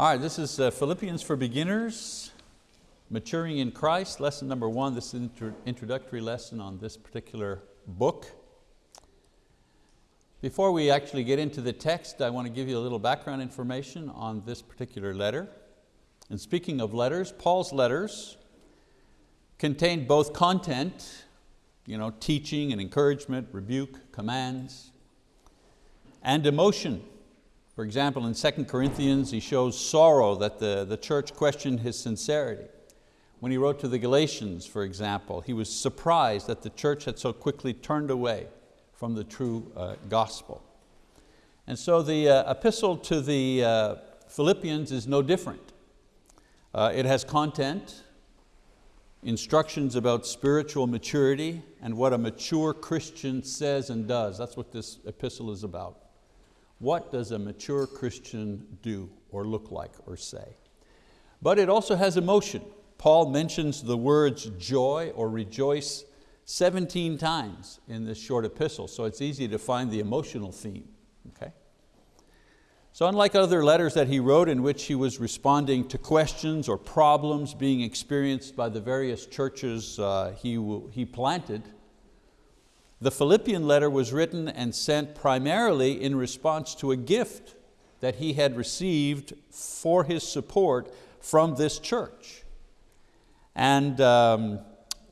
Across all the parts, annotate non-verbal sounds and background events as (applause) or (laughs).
All right, this is uh, Philippians for Beginners, Maturing in Christ, lesson number one. This is introductory lesson on this particular book. Before we actually get into the text, I want to give you a little background information on this particular letter. And speaking of letters, Paul's letters contain both content, you know, teaching and encouragement, rebuke, commands, and emotion. For example, in 2 Corinthians, he shows sorrow that the, the church questioned his sincerity. When he wrote to the Galatians, for example, he was surprised that the church had so quickly turned away from the true uh, gospel. And so the uh, epistle to the uh, Philippians is no different. Uh, it has content, instructions about spiritual maturity and what a mature Christian says and does. That's what this epistle is about. What does a mature Christian do or look like or say? But it also has emotion. Paul mentions the words joy or rejoice 17 times in this short epistle, so it's easy to find the emotional theme. Okay? So unlike other letters that he wrote in which he was responding to questions or problems being experienced by the various churches uh, he, he planted, the Philippian letter was written and sent primarily in response to a gift that he had received for his support from this church. And um,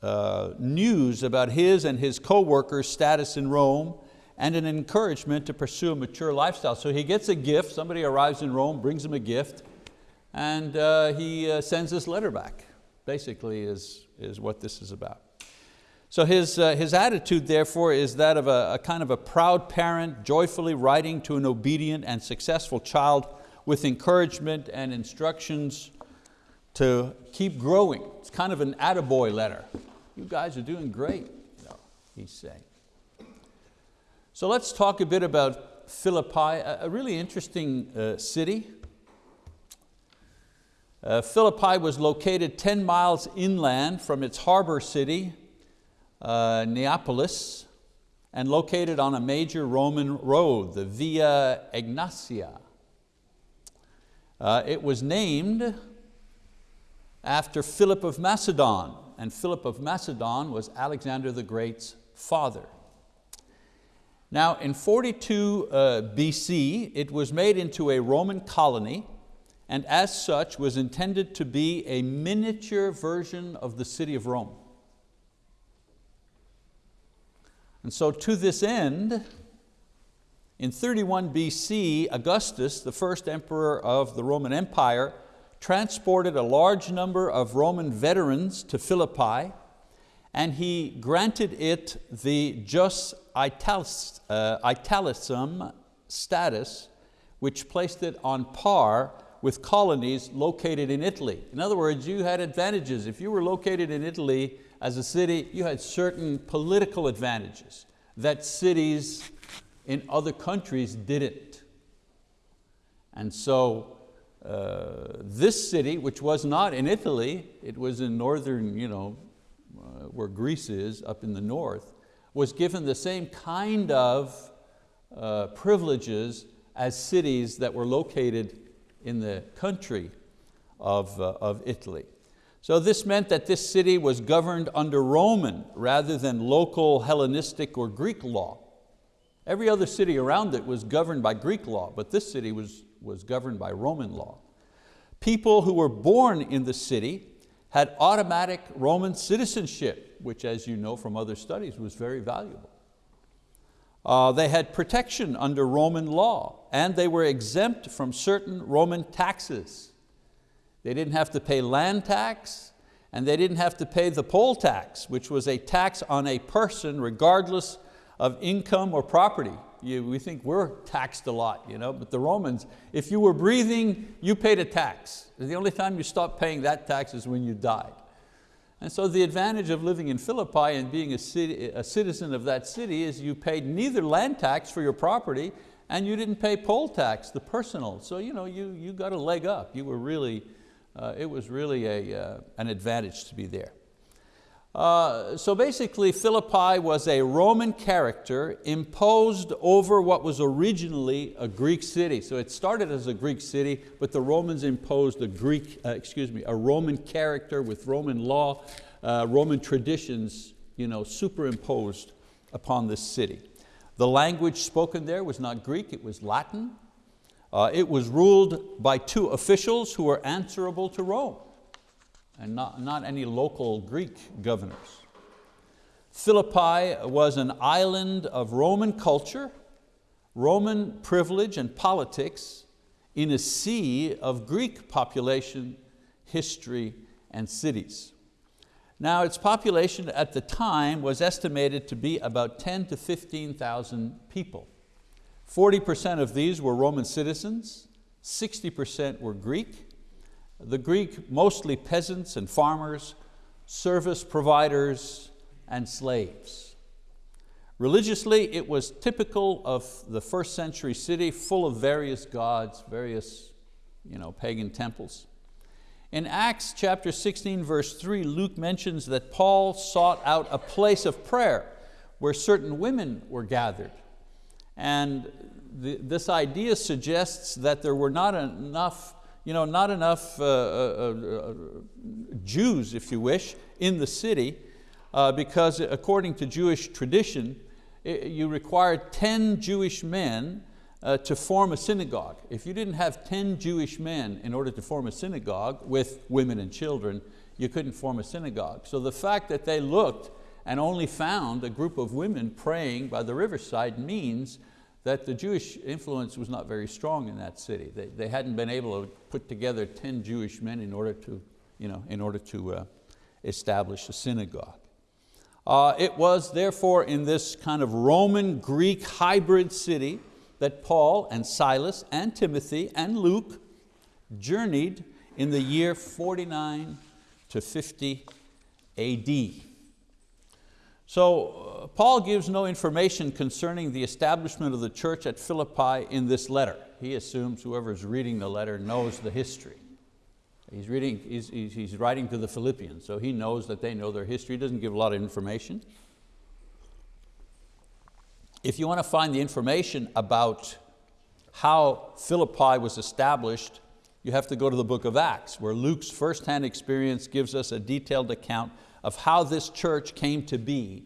uh, news about his and his co-workers' status in Rome and an encouragement to pursue a mature lifestyle. So he gets a gift, somebody arrives in Rome, brings him a gift, and uh, he uh, sends this letter back, basically is, is what this is about. So his, uh, his attitude therefore is that of a, a kind of a proud parent joyfully writing to an obedient and successful child with encouragement and instructions to keep growing. It's kind of an attaboy letter. You guys are doing great, he's saying. So let's talk a bit about Philippi, a really interesting uh, city. Uh, Philippi was located 10 miles inland from its harbor city, uh, Neapolis and located on a major Roman road, the Via Egnatia. Uh, it was named after Philip of Macedon, and Philip of Macedon was Alexander the Great's father. Now in 42 uh, BC, it was made into a Roman colony and as such was intended to be a miniature version of the city of Rome. And so to this end, in 31 BC, Augustus, the first emperor of the Roman Empire, transported a large number of Roman veterans to Philippi and he granted it the jus italis, uh, italicum status which placed it on par with colonies located in Italy. In other words, you had advantages. If you were located in Italy, as a city, you had certain political advantages that cities in other countries didn't. And so uh, this city, which was not in Italy, it was in northern, you know, uh, where Greece is, up in the north, was given the same kind of uh, privileges as cities that were located in the country of, uh, of Italy. So this meant that this city was governed under Roman rather than local Hellenistic or Greek law. Every other city around it was governed by Greek law, but this city was, was governed by Roman law. People who were born in the city had automatic Roman citizenship, which as you know from other studies was very valuable. Uh, they had protection under Roman law and they were exempt from certain Roman taxes. They didn't have to pay land tax and they didn't have to pay the poll tax, which was a tax on a person regardless of income or property. You, we think we're taxed a lot, you know, but the Romans, if you were breathing, you paid a tax. The only time you stopped paying that tax is when you died. And so the advantage of living in Philippi and being a, city, a citizen of that city is you paid neither land tax for your property and you didn't pay poll tax, the personal. So you, know, you, you got a leg up. You were really uh, it was really a, uh, an advantage to be there. Uh, so basically Philippi was a Roman character imposed over what was originally a Greek city. So it started as a Greek city, but the Romans imposed a Greek, uh, excuse me, a Roman character with Roman law, uh, Roman traditions you know, superimposed upon this city. The language spoken there was not Greek, it was Latin. Uh, it was ruled by two officials who were answerable to Rome and not, not any local Greek governors. Philippi was an island of Roman culture, Roman privilege and politics in a sea of Greek population, history, and cities. Now its population at the time was estimated to be about 10 to 15,000 people. 40% of these were Roman citizens, 60% were Greek. The Greek, mostly peasants and farmers, service providers, and slaves. Religiously, it was typical of the first century city, full of various gods, various you know, pagan temples. In Acts chapter 16, verse 3, Luke mentions that Paul sought out a place of prayer where certain women were gathered. And the, this idea suggests that there were not enough, you know, not enough uh, uh, uh, Jews, if you wish, in the city, uh, because according to Jewish tradition, it, you required 10 Jewish men uh, to form a synagogue. If you didn't have 10 Jewish men in order to form a synagogue with women and children, you couldn't form a synagogue. So the fact that they looked and only found a group of women praying by the riverside means that the Jewish influence was not very strong in that city. They, they hadn't been able to put together 10 Jewish men in order to, you know, in order to uh, establish a synagogue. Uh, it was therefore in this kind of Roman-Greek hybrid city that Paul and Silas and Timothy and Luke journeyed in the year 49 to 50 AD. So uh, Paul gives no information concerning the establishment of the church at Philippi in this letter. He assumes whoever's reading the letter knows the history. He's, reading, he's, he's writing to the Philippians, so he knows that they know their history. He doesn't give a lot of information if you want to find the information about how Philippi was established, you have to go to the book of Acts, where Luke's firsthand experience gives us a detailed account of how this church came to be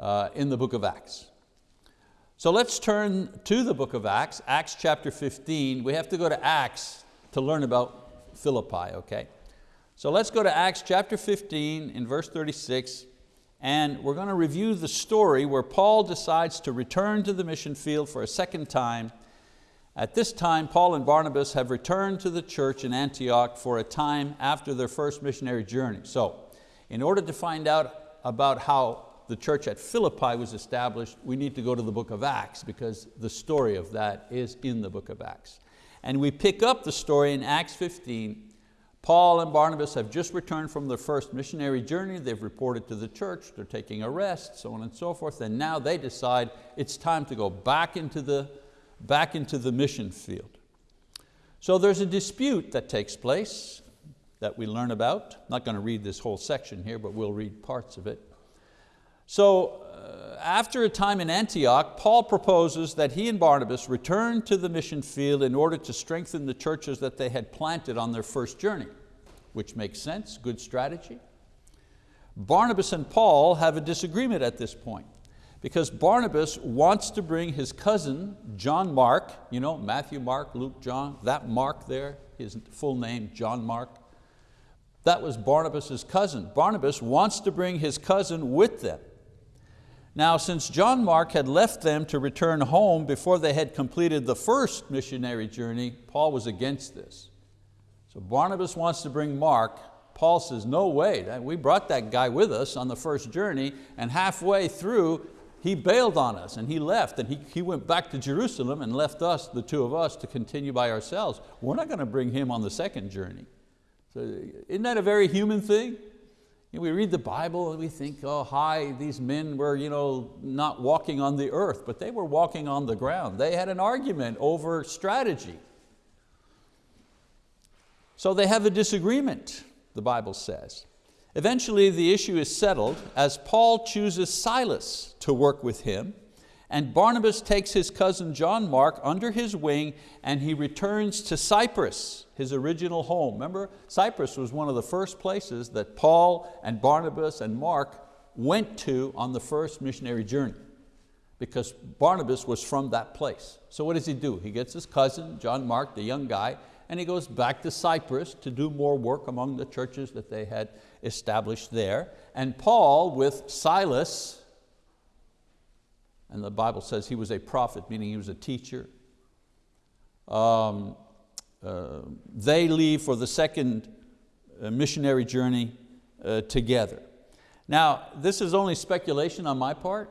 uh, in the book of Acts. So let's turn to the book of Acts, Acts chapter 15. We have to go to Acts to learn about Philippi, okay? So let's go to Acts chapter 15 in verse 36 and we're going to review the story where Paul decides to return to the mission field for a second time. At this time, Paul and Barnabas have returned to the church in Antioch for a time after their first missionary journey. So, in order to find out about how the church at Philippi was established, we need to go to the book of Acts because the story of that is in the book of Acts. And we pick up the story in Acts 15 Paul and Barnabas have just returned from their first missionary journey. They've reported to the church, they're taking a rest, so on and so forth. And now they decide it's time to go back into the, back into the mission field. So there's a dispute that takes place that we learn about. I'm not going to read this whole section here, but we'll read parts of it. So uh, after a time in Antioch, Paul proposes that he and Barnabas return to the mission field in order to strengthen the churches that they had planted on their first journey, which makes sense, good strategy. Barnabas and Paul have a disagreement at this point because Barnabas wants to bring his cousin, John Mark, you know, Matthew, Mark, Luke, John, that Mark there, his full name, John Mark, that was Barnabas' cousin. Barnabas wants to bring his cousin with them. Now, since John Mark had left them to return home before they had completed the first missionary journey, Paul was against this. So Barnabas wants to bring Mark. Paul says, no way, we brought that guy with us on the first journey and halfway through, he bailed on us and he left and he, he went back to Jerusalem and left us, the two of us, to continue by ourselves. We're not going to bring him on the second journey. So isn't that a very human thing? You know, we read the Bible and we think, oh, hi, these men were you know, not walking on the earth, but they were walking on the ground. They had an argument over strategy. So they have a disagreement, the Bible says. Eventually the issue is settled as Paul chooses Silas to work with him and Barnabas takes his cousin John Mark under his wing and he returns to Cyprus, his original home. Remember, Cyprus was one of the first places that Paul and Barnabas and Mark went to on the first missionary journey because Barnabas was from that place. So what does he do? He gets his cousin, John Mark, the young guy, and he goes back to Cyprus to do more work among the churches that they had established there. And Paul with Silas, and the Bible says he was a prophet, meaning he was a teacher. Um, uh, they leave for the second uh, missionary journey uh, together. Now, this is only speculation on my part,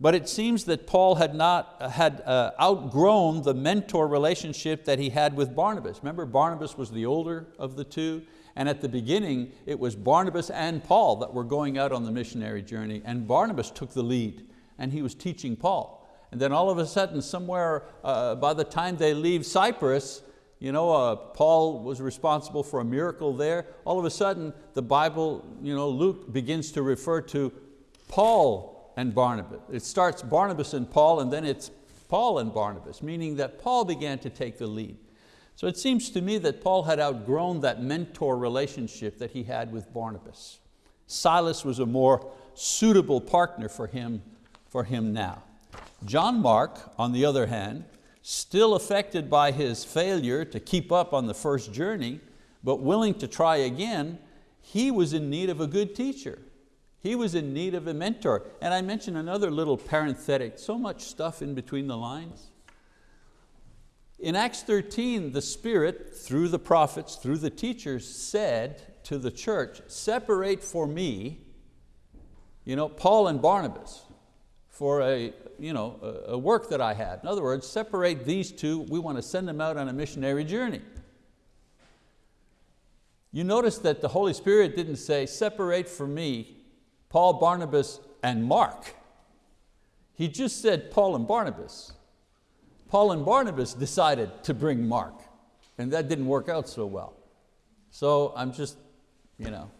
but it seems that Paul had, not, had uh, outgrown the mentor relationship that he had with Barnabas. Remember, Barnabas was the older of the two, and at the beginning, it was Barnabas and Paul that were going out on the missionary journey, and Barnabas took the lead and he was teaching Paul. And then all of a sudden, somewhere uh, by the time they leave Cyprus, you know, uh, Paul was responsible for a miracle there. All of a sudden, the Bible, you know, Luke begins to refer to Paul and Barnabas. It starts Barnabas and Paul, and then it's Paul and Barnabas, meaning that Paul began to take the lead. So it seems to me that Paul had outgrown that mentor relationship that he had with Barnabas. Silas was a more suitable partner for him for him now. John Mark, on the other hand, still affected by his failure to keep up on the first journey, but willing to try again, he was in need of a good teacher. He was in need of a mentor. And I mentioned another little parenthetic, so much stuff in between the lines. In Acts 13, the Spirit, through the prophets, through the teachers, said to the church, separate for me you know, Paul and Barnabas for a, you know, a work that I had. In other words, separate these two, we want to send them out on a missionary journey. You notice that the Holy Spirit didn't say, separate for me Paul, Barnabas, and Mark. He just said Paul and Barnabas. Paul and Barnabas decided to bring Mark, and that didn't work out so well. So I'm just, you know,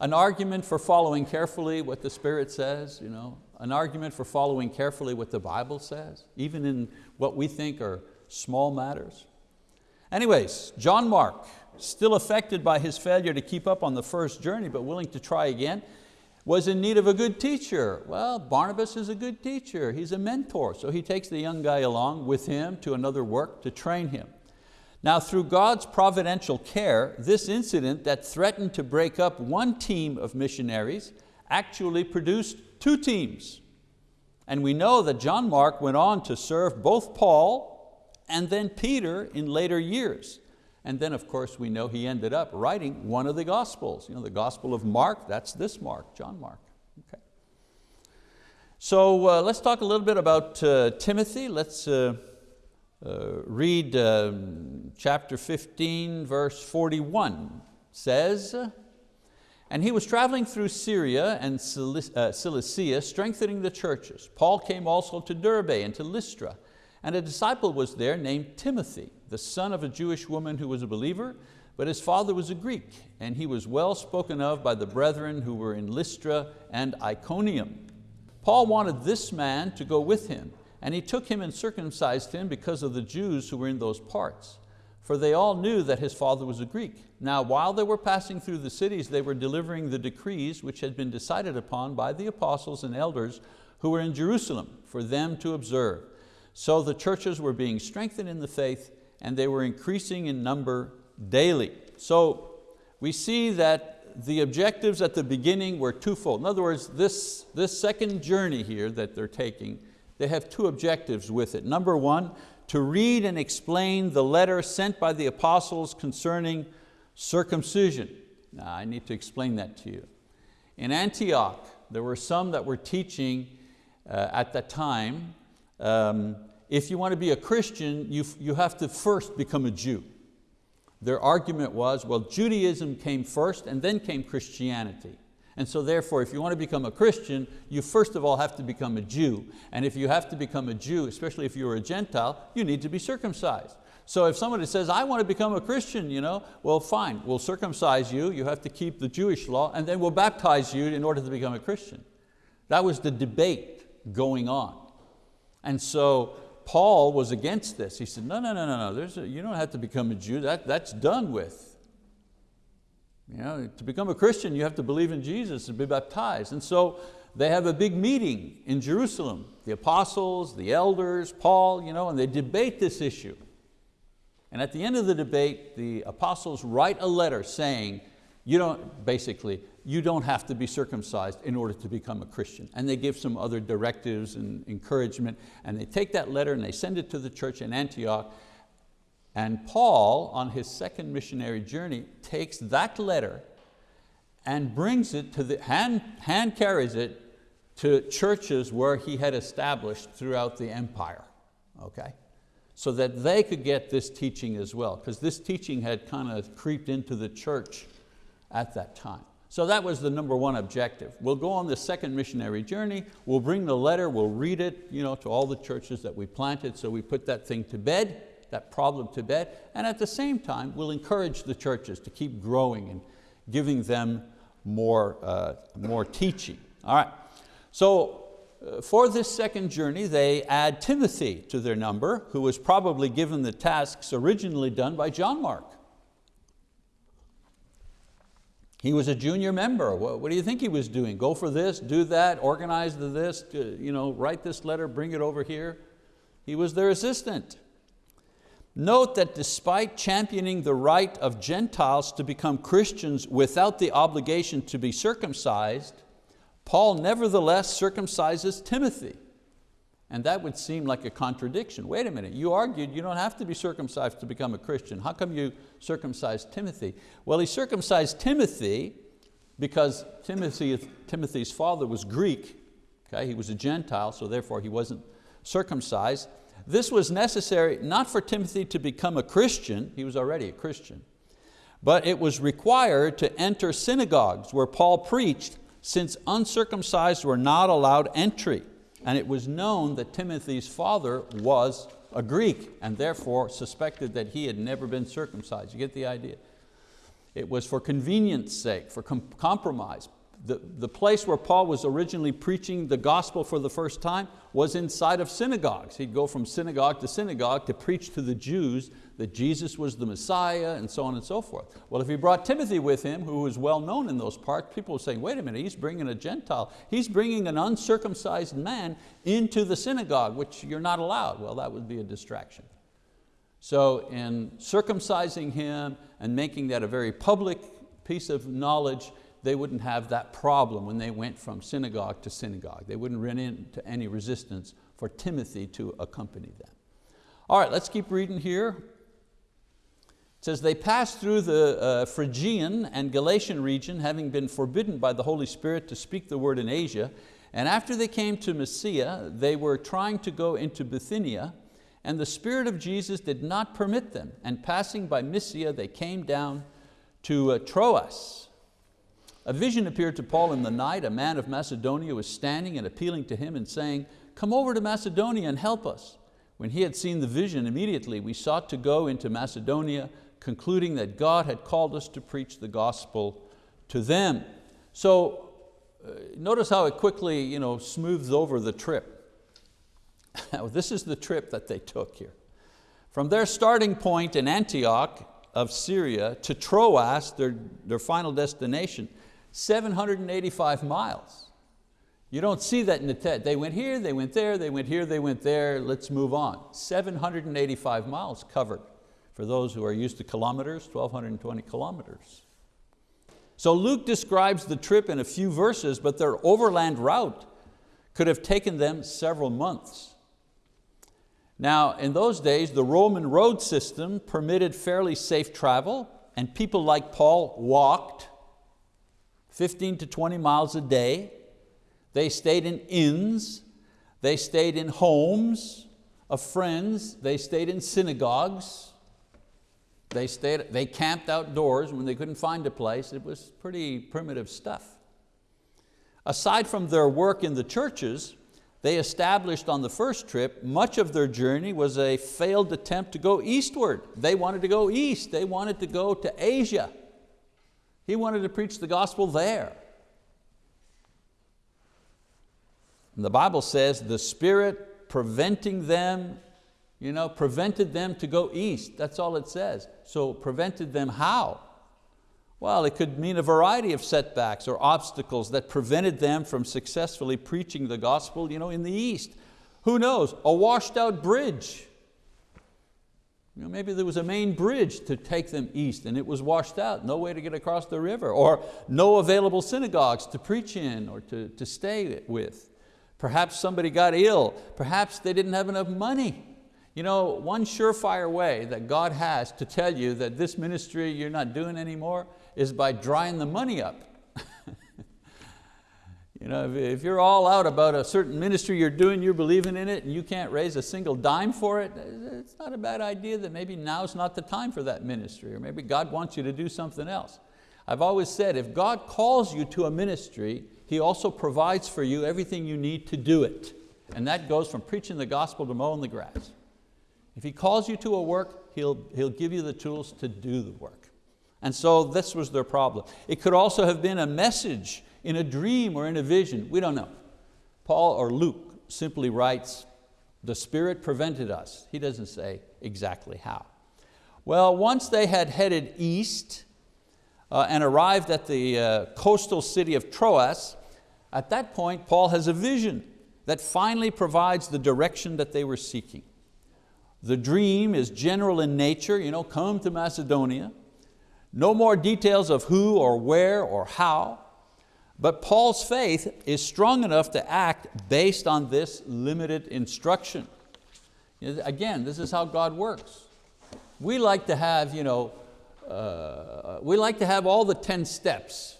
an argument for following carefully what the Spirit says, you know, an argument for following carefully what the Bible says, even in what we think are small matters. Anyways, John Mark, still affected by his failure to keep up on the first journey, but willing to try again, was in need of a good teacher. Well, Barnabas is a good teacher, he's a mentor, so he takes the young guy along with him to another work to train him. Now through God's providential care, this incident that threatened to break up one team of missionaries actually produced two teams. And we know that John Mark went on to serve both Paul and then Peter in later years. And then of course we know he ended up writing one of the Gospels. You know, the Gospel of Mark, that's this Mark, John Mark. Okay. So uh, let's talk a little bit about uh, Timothy. Let's uh, uh read um, chapter 15, verse 41. says, and he was traveling through Syria and uh, Cilicia, strengthening the churches. Paul came also to Derbe and to Lystra, and a disciple was there named Timothy, the son of a Jewish woman who was a believer, but his father was a Greek, and he was well spoken of by the brethren who were in Lystra and Iconium. Paul wanted this man to go with him, and he took him and circumcised him because of the Jews who were in those parts for they all knew that his father was a Greek. Now while they were passing through the cities, they were delivering the decrees which had been decided upon by the apostles and elders who were in Jerusalem for them to observe. So the churches were being strengthened in the faith and they were increasing in number daily. So we see that the objectives at the beginning were twofold. In other words, this, this second journey here that they're taking, they have two objectives with it. Number one, to read and explain the letter sent by the apostles concerning circumcision. Now I need to explain that to you. In Antioch, there were some that were teaching uh, at that time, um, if you want to be a Christian, you, you have to first become a Jew. Their argument was, well, Judaism came first and then came Christianity. And so therefore, if you want to become a Christian, you first of all have to become a Jew. And if you have to become a Jew, especially if you're a Gentile, you need to be circumcised. So if somebody says, I want to become a Christian, you know, well fine, we'll circumcise you, you have to keep the Jewish law, and then we'll baptize you in order to become a Christian. That was the debate going on. And so Paul was against this. He said, no, no, no, no, no, There's a, you don't have to become a Jew, that, that's done with. You know, to become a Christian, you have to believe in Jesus and be baptized. And so they have a big meeting in Jerusalem, the apostles, the elders, Paul, you know, and they debate this issue. And at the end of the debate, the apostles write a letter saying, you don't, basically, you don't have to be circumcised in order to become a Christian. And they give some other directives and encouragement, and they take that letter and they send it to the church in Antioch, and Paul, on his second missionary journey, takes that letter and brings it to the, hand, hand carries it to churches where he had established throughout the empire, okay? So that they could get this teaching as well, because this teaching had kind of creeped into the church at that time. So that was the number one objective. We'll go on the second missionary journey, we'll bring the letter, we'll read it you know, to all the churches that we planted, so we put that thing to bed, that problem to bed, and at the same time, we'll encourage the churches to keep growing and giving them more, uh, more teaching. All right, so uh, for this second journey, they add Timothy to their number, who was probably given the tasks originally done by John Mark. He was a junior member. What, what, do you think he was doing? Go for this, do that, organize the this, you know, write this letter, bring it over here. He was their assistant. Note that despite championing the right of Gentiles to become Christians without the obligation to be circumcised, Paul nevertheless circumcises Timothy. And that would seem like a contradiction. Wait a minute, you argued you don't have to be circumcised to become a Christian. How come you circumcised Timothy? Well, he circumcised Timothy because Timothy, Timothy's father was Greek. Okay? He was a Gentile, so therefore he wasn't circumcised. This was necessary not for Timothy to become a Christian, he was already a Christian, but it was required to enter synagogues where Paul preached since uncircumcised were not allowed entry. And it was known that Timothy's father was a Greek and therefore suspected that he had never been circumcised. You get the idea? It was for convenience sake, for com compromise the, the place where Paul was originally preaching the gospel for the first time was inside of synagogues. He'd go from synagogue to synagogue to preach to the Jews that Jesus was the Messiah and so on and so forth. Well, if he brought Timothy with him, who was well known in those parts, people were saying, wait a minute, he's bringing a Gentile. He's bringing an uncircumcised man into the synagogue, which you're not allowed. Well, that would be a distraction. So in circumcising him and making that a very public piece of knowledge, they wouldn't have that problem when they went from synagogue to synagogue. They wouldn't run into any resistance for Timothy to accompany them. All right, let's keep reading here. It says, they passed through the uh, Phrygian and Galatian region, having been forbidden by the Holy Spirit to speak the word in Asia. And after they came to Mysia, they were trying to go into Bithynia, and the Spirit of Jesus did not permit them. And passing by Mysia, they came down to uh, Troas. A vision appeared to Paul in the night. A man of Macedonia was standing and appealing to him and saying, come over to Macedonia and help us. When he had seen the vision, immediately we sought to go into Macedonia, concluding that God had called us to preach the gospel to them. So uh, notice how it quickly you know, smooths over the trip. (laughs) this is the trip that they took here. From their starting point in Antioch of Syria to Troas, their, their final destination, 785 miles. You don't see that in the TED. They went here, they went there, they went here, they went there, let's move on. 785 miles covered. For those who are used to kilometers, 1,220 kilometers. So Luke describes the trip in a few verses, but their overland route could have taken them several months. Now, in those days, the Roman road system permitted fairly safe travel, and people like Paul walked 15 to 20 miles a day. They stayed in inns, they stayed in homes of friends, they stayed in synagogues, they, stayed, they camped outdoors when they couldn't find a place. It was pretty primitive stuff. Aside from their work in the churches, they established on the first trip, much of their journey was a failed attempt to go eastward. They wanted to go east, they wanted to go to Asia. He wanted to preach the gospel there. And the Bible says the Spirit preventing them, you know, prevented them to go east. That's all it says. So prevented them how? Well, it could mean a variety of setbacks or obstacles that prevented them from successfully preaching the gospel you know, in the east. Who knows, a washed out bridge. You know, maybe there was a main bridge to take them east and it was washed out, no way to get across the river, or no available synagogues to preach in or to, to stay with. Perhaps somebody got ill. Perhaps they didn't have enough money. You know, one surefire way that God has to tell you that this ministry you're not doing anymore is by drying the money up. You know, if, if you're all out about a certain ministry you're doing, you're believing in it, and you can't raise a single dime for it, it's not a bad idea that maybe now's not the time for that ministry, or maybe God wants you to do something else. I've always said, if God calls you to a ministry, he also provides for you everything you need to do it. And that goes from preaching the gospel to mowing the grass. If He calls you to a work, He'll, he'll give you the tools to do the work. And so this was their problem. It could also have been a message in a dream or in a vision, we don't know. Paul or Luke simply writes, the Spirit prevented us. He doesn't say exactly how. Well, once they had headed east, uh, and arrived at the uh, coastal city of Troas, at that point Paul has a vision that finally provides the direction that they were seeking. The dream is general in nature, you know, come to Macedonia. No more details of who or where or how, but Paul's faith is strong enough to act based on this limited instruction. Again, this is how God works. We like to have you know, uh, we like to have all the 10 steps.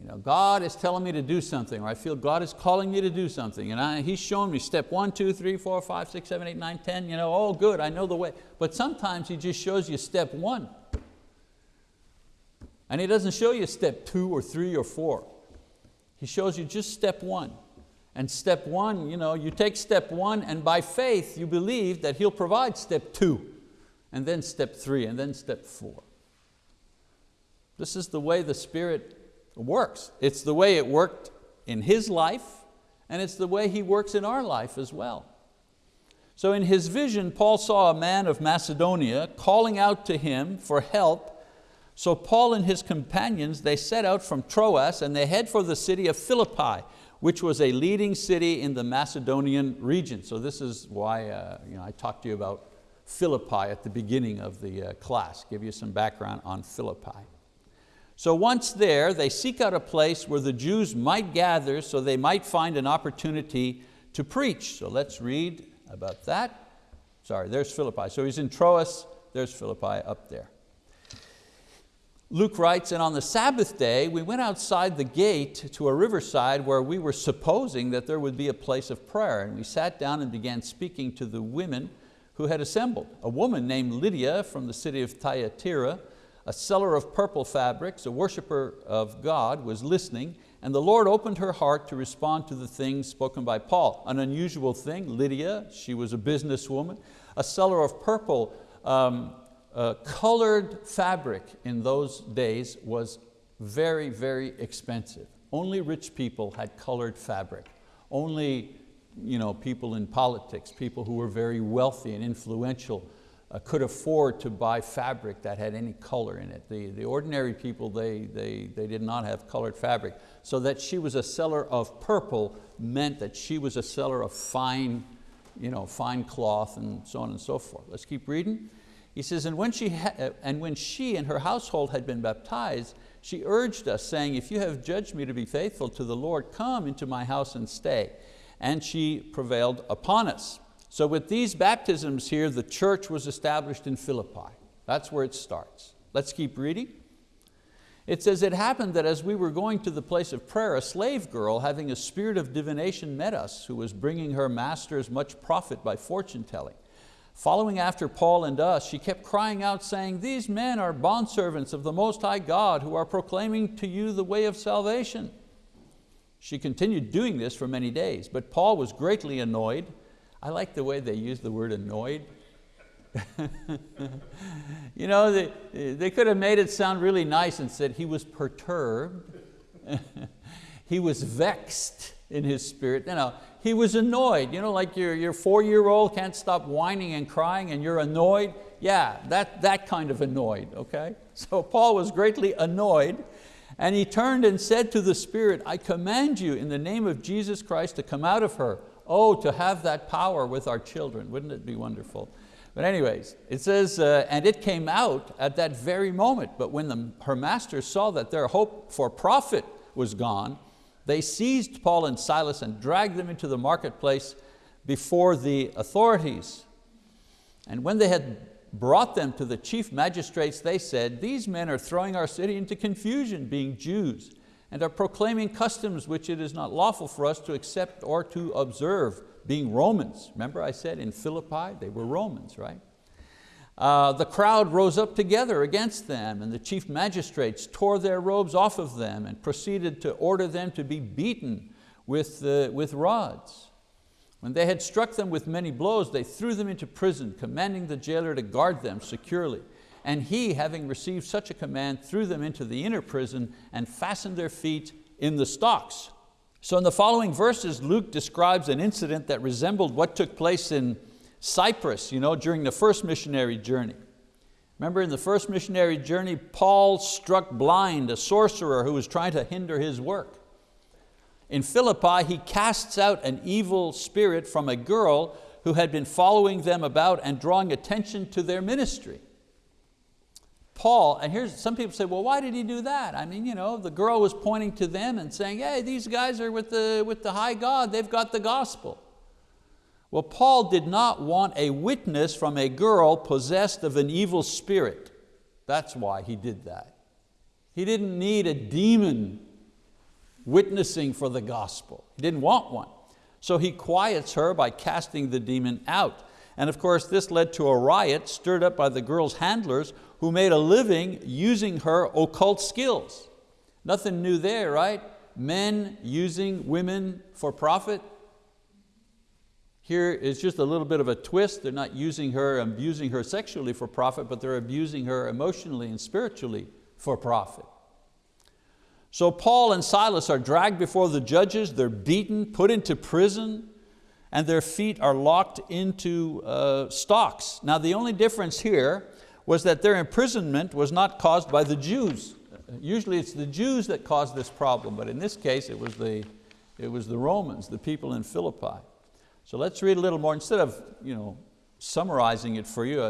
You know, God is telling me to do something, or I feel God is calling me to do something, and I, He's showing me step one, two, three, four, five, six, seven, eight, nine, ten. You know, oh good, I know the way. But sometimes He just shows you step one. And He doesn't show you step two or three or four. He shows you just step one. And step one, you know, you take step one and by faith you believe that He'll provide step two and then step three, and then step four. This is the way the Spirit works. It's the way it worked in His life, and it's the way He works in our life as well. So in his vision, Paul saw a man of Macedonia calling out to him for help. So Paul and his companions, they set out from Troas and they head for the city of Philippi, which was a leading city in the Macedonian region. So this is why uh, you know, I talked to you about Philippi at the beginning of the uh, class, give you some background on Philippi. So once there, they seek out a place where the Jews might gather so they might find an opportunity to preach. So let's read about that. Sorry, there's Philippi. So he's in Troas, there's Philippi up there. Luke writes, and on the Sabbath day, we went outside the gate to a riverside where we were supposing that there would be a place of prayer. And we sat down and began speaking to the women who had assembled. A woman named Lydia from the city of Thyatira, a seller of purple fabrics, a worshiper of God, was listening, and the Lord opened her heart to respond to the things spoken by Paul. An unusual thing, Lydia, she was a businesswoman, a seller of purple, um, uh, colored fabric in those days was very, very expensive. Only rich people had colored fabric. Only you know, people in politics, people who were very wealthy and influential uh, could afford to buy fabric that had any color in it. The, the ordinary people, they, they, they did not have colored fabric. So that she was a seller of purple meant that she was a seller of fine, you know, fine cloth and so on and so forth. Let's keep reading. He says, and when, she uh, and when she and her household had been baptized, she urged us, saying, if you have judged me to be faithful to the Lord, come into my house and stay and she prevailed upon us. So with these baptisms here, the church was established in Philippi. That's where it starts. Let's keep reading. It says, it happened that as we were going to the place of prayer, a slave girl having a spirit of divination met us, who was bringing her masters much profit by fortune telling. Following after Paul and us, she kept crying out saying, these men are bondservants of the Most High God who are proclaiming to you the way of salvation. She continued doing this for many days, but Paul was greatly annoyed. I like the way they use the word annoyed. (laughs) you know, they, they could have made it sound really nice and said he was perturbed. (laughs) he was vexed in his spirit. You know, he was annoyed. You know, like your, your four-year-old can't stop whining and crying and you're annoyed. Yeah, that, that kind of annoyed, okay? (laughs) So Paul was greatly annoyed and he turned and said to the spirit, I command you in the name of Jesus Christ to come out of her. Oh, to have that power with our children. Wouldn't it be wonderful? But anyways, it says, uh, and it came out at that very moment, but when the, her masters saw that their hope for profit was gone, they seized Paul and Silas and dragged them into the marketplace before the authorities. And when they had brought them to the chief magistrates, they said, these men are throwing our city into confusion, being Jews, and are proclaiming customs which it is not lawful for us to accept or to observe, being Romans. Remember I said in Philippi, they were Romans, right? Uh, the crowd rose up together against them and the chief magistrates tore their robes off of them and proceeded to order them to be beaten with, uh, with rods. When they had struck them with many blows, they threw them into prison, commanding the jailer to guard them securely. And he, having received such a command, threw them into the inner prison and fastened their feet in the stocks. So in the following verses, Luke describes an incident that resembled what took place in Cyprus you know, during the first missionary journey. Remember in the first missionary journey, Paul struck blind a sorcerer who was trying to hinder his work. In Philippi, he casts out an evil spirit from a girl who had been following them about and drawing attention to their ministry. Paul, and here's some people say, well, why did he do that? I mean, you know, the girl was pointing to them and saying, hey, these guys are with the, with the high God, they've got the gospel. Well, Paul did not want a witness from a girl possessed of an evil spirit. That's why he did that. He didn't need a demon witnessing for the gospel. He didn't want one. So he quiets her by casting the demon out. And of course this led to a riot stirred up by the girl's handlers who made a living using her occult skills. Nothing new there, right? Men using women for profit, here is just a little bit of a twist. They're not using her, abusing her sexually for profit, but they're abusing her emotionally and spiritually for profit. So Paul and Silas are dragged before the judges, they're beaten, put into prison, and their feet are locked into uh, stocks. Now the only difference here was that their imprisonment was not caused by the Jews. Usually it's the Jews that cause this problem, but in this case it was the, it was the Romans, the people in Philippi. So let's read a little more. Instead of you know, summarizing it for you,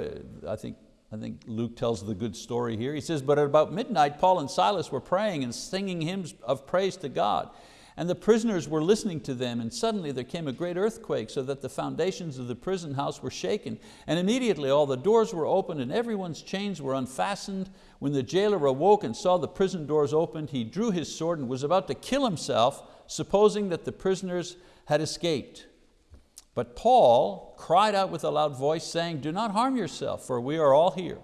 I, think, I think Luke tells the good story here. He says, but at about midnight, Paul and Silas were praying and singing hymns of praise to God. And the prisoners were listening to them, and suddenly there came a great earthquake, so that the foundations of the prison house were shaken. And immediately all the doors were opened, and everyone's chains were unfastened. When the jailer awoke and saw the prison doors opened, he drew his sword and was about to kill himself, supposing that the prisoners had escaped. But Paul cried out with a loud voice saying, do not harm yourself, for we are all here.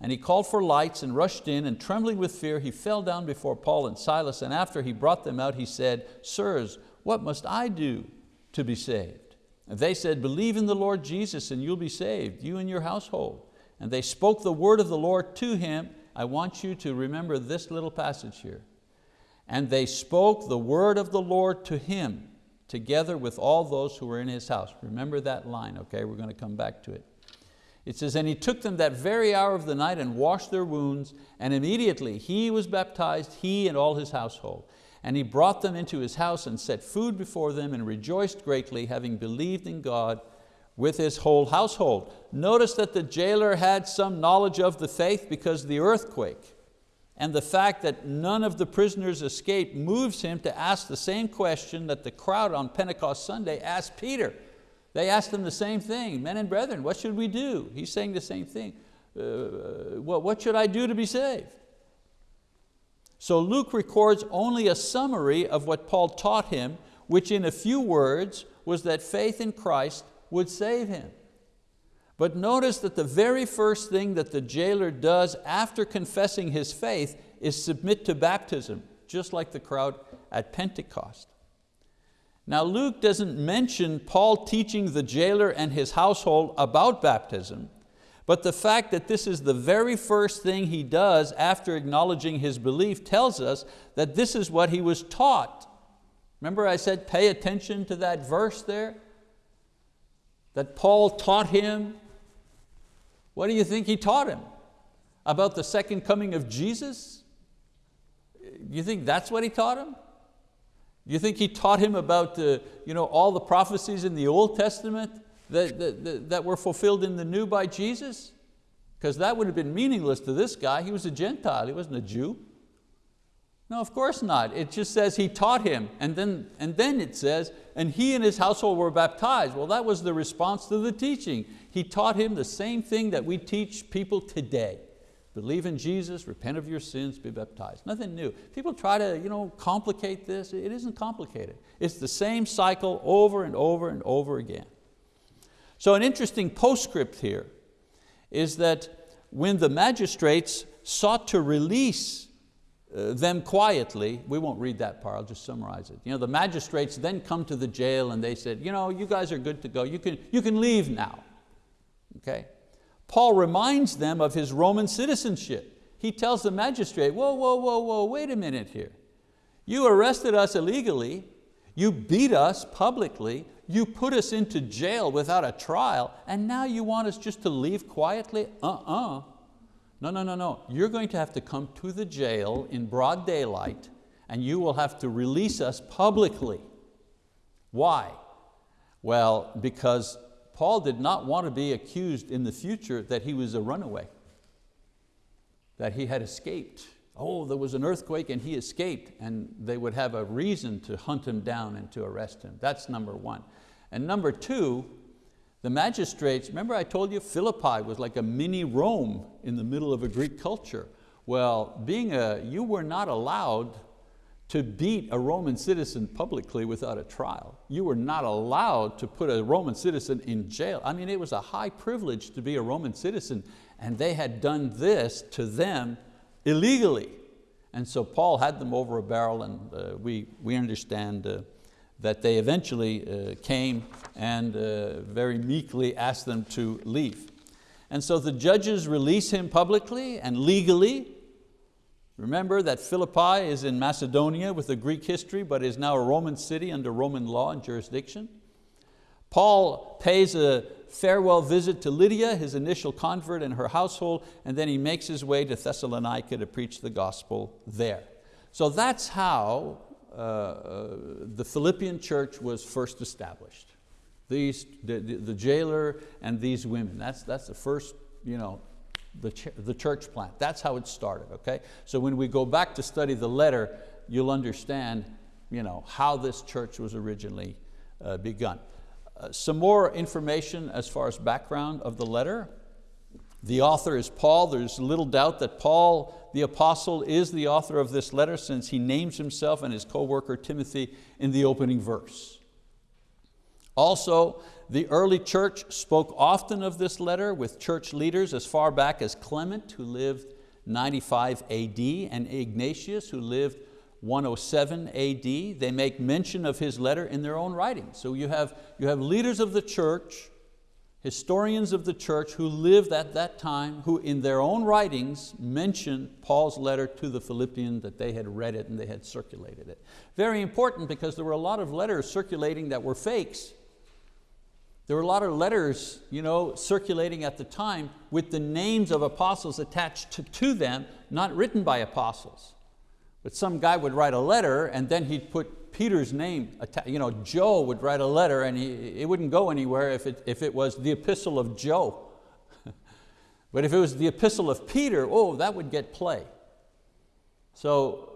And he called for lights and rushed in, and trembling with fear, he fell down before Paul and Silas, and after he brought them out, he said, Sirs, what must I do to be saved? And they said, believe in the Lord Jesus and you'll be saved, you and your household. And they spoke the word of the Lord to him. I want you to remember this little passage here. And they spoke the word of the Lord to him together with all those who were in his house. Remember that line, okay? We're going to come back to it. It says, and he took them that very hour of the night and washed their wounds, and immediately he was baptized, he and all his household. And he brought them into his house and set food before them and rejoiced greatly, having believed in God with his whole household. Notice that the jailer had some knowledge of the faith because of the earthquake and the fact that none of the prisoners escaped moves him to ask the same question that the crowd on Pentecost Sunday asked Peter. They asked him the same thing, men and brethren, what should we do? He's saying the same thing. Uh, what, what should I do to be saved? So Luke records only a summary of what Paul taught him, which in a few words was that faith in Christ would save him. But notice that the very first thing that the jailer does after confessing his faith is submit to baptism, just like the crowd at Pentecost. Now Luke doesn't mention Paul teaching the jailer and his household about baptism, but the fact that this is the very first thing he does after acknowledging his belief tells us that this is what he was taught. Remember I said pay attention to that verse there? That Paul taught him. What do you think he taught him? About the second coming of Jesus? You think that's what he taught him? Do you think he taught him about uh, you know, all the prophecies in the Old Testament that, that, that were fulfilled in the new by Jesus? Because that would have been meaningless to this guy. He was a Gentile, he wasn't a Jew. No, of course not. It just says he taught him, and then, and then it says, and he and his household were baptized. Well, that was the response to the teaching. He taught him the same thing that we teach people today. Believe in Jesus, repent of your sins, be baptized. Nothing new. People try to you know, complicate this. It isn't complicated. It's the same cycle over and over and over again. So an interesting postscript here is that when the magistrates sought to release Uh, them quietly, we won't read that part, I'll just summarize it. You know, the magistrates then come to the jail and they said, you know, you guys are good to go, you can, you can leave now. Okay? Paul reminds them of his Roman citizenship. He tells the magistrate, whoa, whoa, whoa, whoa, wait a minute here. You arrested us illegally, you beat us publicly, you put us into jail without a trial, and now you want us just to leave quietly? Uh-uh. No, no, no, no. You're going to have to come to the jail in broad daylight and you will have to release us publicly. Why? Well, because Paul did not want to be accused in the future that he was a runaway, that he had escaped. Oh, there was an earthquake and he escaped and they would have a reason to hunt him down and to arrest him. That's number one. And number two, the magistrates, remember I told you Philippi was like a mini Rome in the middle of a Greek culture. Well, being a, you were not allowed to beat a Roman citizen publicly without a trial. You were not allowed to put a Roman citizen in jail. I mean, it was a high privilege to be a Roman citizen and they had done this to them illegally. And so Paul had them over a barrel and uh, we, we understand uh, that they eventually uh, came and uh, very meekly asked them to leave. And so the judges release him publicly and legally. Remember that Philippi is in Macedonia with a Greek history, but is now a Roman city under Roman law and jurisdiction. Paul pays a farewell visit to Lydia, his initial convert and her household, and then he makes his way to Thessalonica to preach the gospel there. So that's how the Philippian church was first established. These, the, the, the, jailer and these women, that's, that's the first, you know, the, ch the church plant. That's how it started, okay? So when we go back to study the letter, you'll understand you know, how this church was originally uh, begun. Uh, some more information as far as background of the letter. The author is Paul. There's little doubt that Paul, the apostle, is the author of this letter since he names himself and his co-worker Timothy in the opening verse. Also, the early church spoke often of this letter with church leaders as far back as Clement, who lived 95 AD, and Ignatius, who lived 107 AD. They make mention of his letter in their own writings. So you have, you have leaders of the church historians of the church who lived at that time, who in their own writings mention Paul's letter to the Philippians that they had read it and they had circulated it. Very important because there were a lot of letters circulating that were fakes. There were a lot of letters you know, circulating at the time with the names of apostles attached to, to them, not written by apostles. But some guy would write a letter and then he'd put Peter's name, you know, Joe would write a letter and he, it wouldn't go anywhere if it, if it was the epistle of Joe. (laughs) but if it was the epistle of Peter, oh, that would get play. So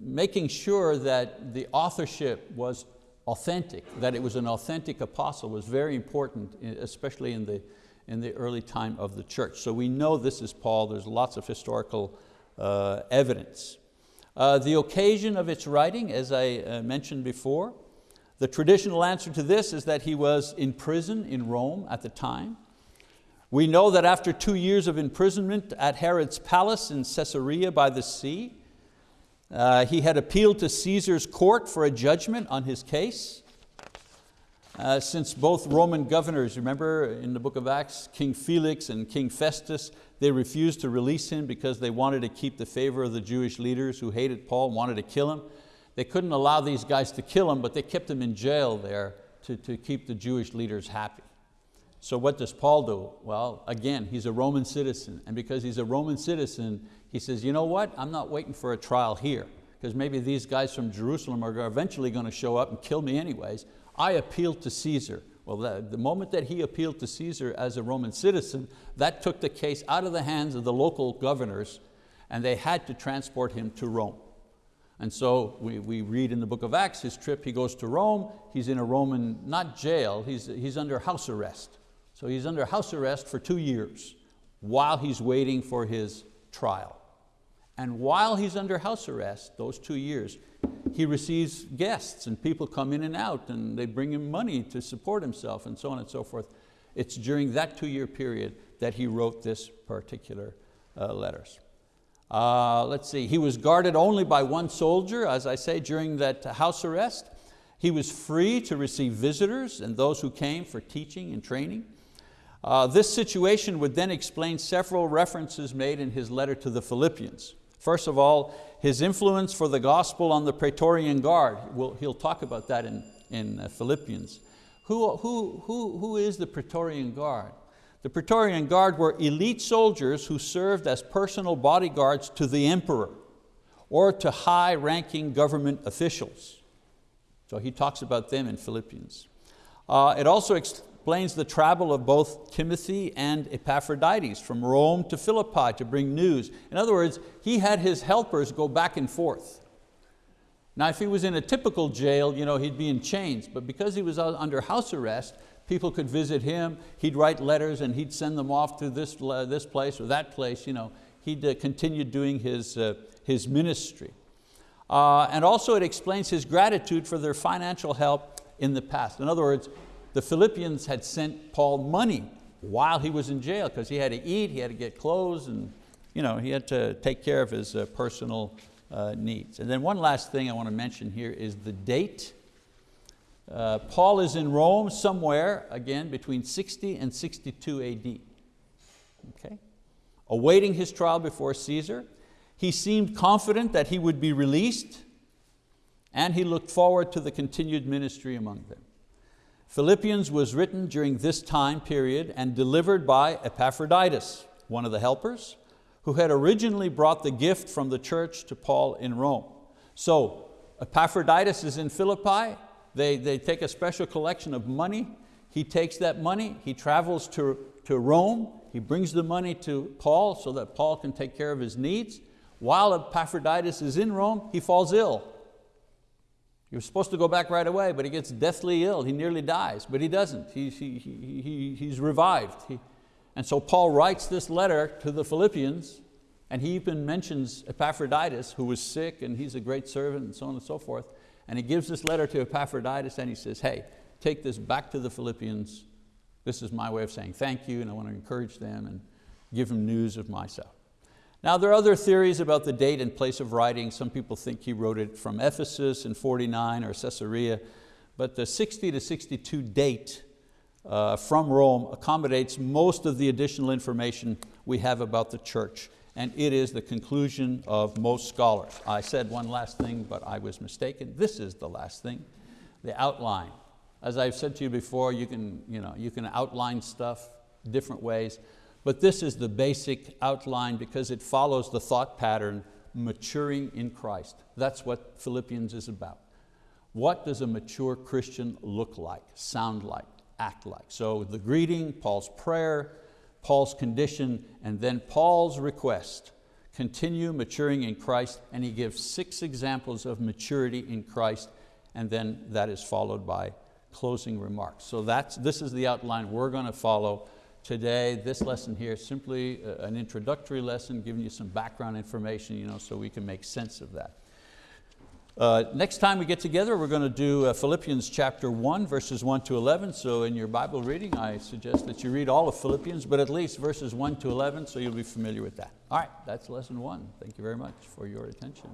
making sure that the authorship was authentic, that it was an authentic apostle was very important, especially in the, in the early time of the church. So we know this is Paul, there's lots of historical uh, evidence. Uh, the occasion of its writing, as I uh, mentioned before, the traditional answer to this is that he was in prison in Rome at the time. We know that after two years of imprisonment at Herod's palace in Caesarea by the sea, uh, he had appealed to Caesar's court for a judgment on his case. Uh, since both Roman governors, remember in the book of Acts, King Felix and King Festus, they refused to release him because they wanted to keep the favor of the Jewish leaders who hated Paul, wanted to kill him. They couldn't allow these guys to kill him, but they kept him in jail there to, to keep the Jewish leaders happy. So what does Paul do? Well, again, he's a Roman citizen, and because he's a Roman citizen, he says, you know what, I'm not waiting for a trial here, because maybe these guys from Jerusalem are eventually going to show up and kill me anyways. I appealed to Caesar. Well, the, the moment that he appealed to Caesar as a Roman citizen, that took the case out of the hands of the local governors and they had to transport him to Rome. And so we, we read in the book of Acts, his trip, he goes to Rome, he's in a Roman, not jail, he's, he's under house arrest. So he's under house arrest for two years while he's waiting for his trial. And while he's under house arrest, those two years, he receives guests and people come in and out and they bring him money to support himself and so on and so forth. It's during that two year period that he wrote this particular uh, letters. Uh, let's see, he was guarded only by one soldier, as I say, during that house arrest. He was free to receive visitors and those who came for teaching and training. Uh, this situation would then explain several references made in his letter to the Philippians. First of all, his influence for the gospel on the Praetorian Guard. We'll, he'll talk about that in, in uh, Philippians. Who, who, who, who is the Praetorian Guard? The Praetorian Guard were elite soldiers who served as personal bodyguards to the emperor or to high-ranking government officials. So he talks about them in Philippians. Uh, it also explains the travel of both Timothy and Epaphroditus from Rome to Philippi to bring news. In other words, he had his helpers go back and forth. Now if he was in a typical jail, you know, he'd be in chains, but because he was under house arrest, people could visit him, he'd write letters and he'd send them off to this, uh, this place or that place. You know, he'd uh, continue doing his, uh, his ministry. Uh, and also it explains his gratitude for their financial help in the past. In other words, the Philippians had sent Paul money while he was in jail because he had to eat, he had to get clothes, and you know, he had to take care of his uh, personal uh, needs. And then one last thing I want to mention here is the date. Uh, Paul is in Rome somewhere, again, between 60 and 62 AD. Okay? Awaiting his trial before Caesar. He seemed confident that he would be released and he looked forward to the continued ministry among them. Philippians was written during this time period and delivered by Epaphroditus, one of the helpers, who had originally brought the gift from the church to Paul in Rome. So Epaphroditus is in Philippi, they, they take a special collection of money, he takes that money, he travels to, to Rome, he brings the money to Paul so that Paul can take care of his needs. While Epaphroditus is in Rome, he falls ill. He was supposed to go back right away, but he gets deathly ill. He nearly dies, but he doesn't. He, he, he, he's revived. He, and so Paul writes this letter to the Philippians, and he even mentions Epaphroditus, who was sick, and he's a great servant, and so on and so forth. And he gives this letter to Epaphroditus, and he says, hey, take this back to the Philippians. This is my way of saying thank you, and I want to encourage them and give them news of myself. Now there are other theories about the date and place of writing. Some people think he wrote it from Ephesus in 49 or Caesarea, but the 60 to 62 date uh, from Rome accommodates most of the additional information we have about the church and it is the conclusion of most scholars. I said one last thing, but I was mistaken. This is the last thing, the outline. As I've said to you before, you can, you know, you can outline stuff different ways. But this is the basic outline because it follows the thought pattern, maturing in Christ. That's what Philippians is about. What does a mature Christian look like, sound like, act like? So the greeting, Paul's prayer, Paul's condition, and then Paul's request. Continue maturing in Christ, and he gives six examples of maturity in Christ, and then that is followed by closing remarks. So that's, this is the outline we're going to follow today, this lesson here is simply uh, an introductory lesson, giving you some background information you know, so we can make sense of that. Uh, next time we get together, we're going to do uh, Philippians chapter 1, verses 1 to 11. So in your Bible reading, I suggest that you read all of Philippians, but at least verses 1 to 11, so you'll be familiar with that. All right, that's lesson one. Thank you very much for your attention.